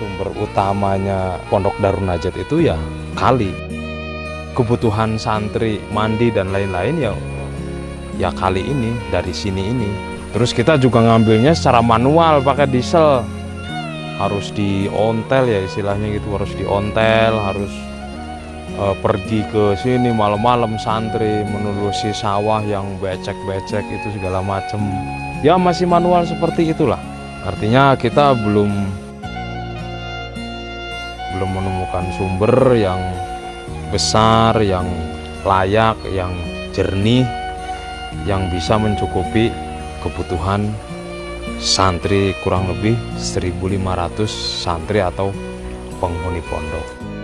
sumber utamanya Pondok Darun Najat itu ya kali. Kebutuhan santri mandi dan lain-lain ya ya kali ini dari sini ini. Terus kita juga ngambilnya secara manual pakai diesel. Harus diontel ya istilahnya gitu, harus diontel, harus eh, pergi ke sini malam-malam santri menelusi sawah yang becek-becek itu segala macem. Ya masih manual seperti itulah. Artinya kita belum belum menemukan sumber yang besar, yang layak, yang jernih, yang bisa mencukupi kebutuhan santri kurang lebih 1.500 santri atau penghuni pondok.